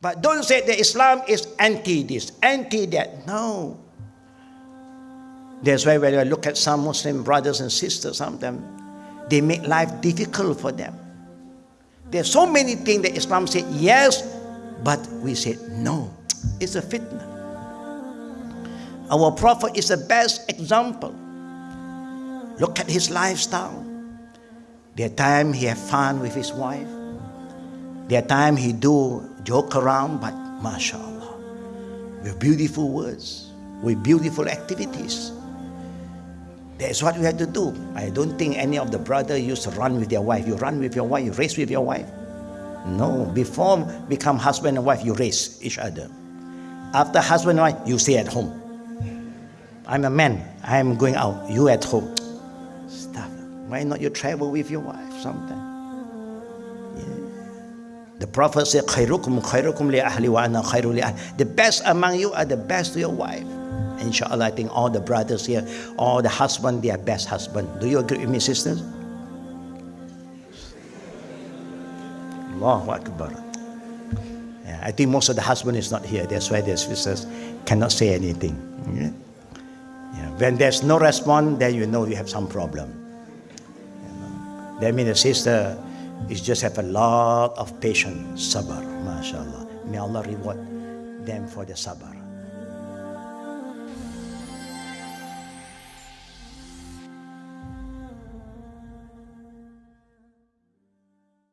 But don't say that Islam is anti this, anti that. No. That's why when I look at some Muslim brothers and sisters, some of them, they make life difficult for them. There's so many things that Islam said yes, but we said no. It's a fitna. Our Prophet is the best example. Look at his lifestyle. The time he had fun with his wife. There time he do joke around, but mashallah, with beautiful words, with beautiful activities. That's what we have to do. I don't think any of the brother used to run with their wife. You run with your wife, you race with your wife. No, before become husband and wife, you race each other. After husband and wife, you stay at home. I'm a man, I'm going out, you at home. Stuff. Why not you travel with your wife sometime? The Prophet said, خيركم خيركم لأهلي وأنا خير لأهلي. The best among you are the best to your wife. Inshallah, I think all the brothers here, all the husband, they are best husband. Do you agree with me, sisters? Allahu Akbar. Yeah, I think most of the husband is not here. That's why the sisters cannot say anything. Yeah? Yeah. When there's no response, then you know you have some problem. You know? That means the sister is just have a lot of patience, sabr, mashallah. May Allah reward them for the sabr.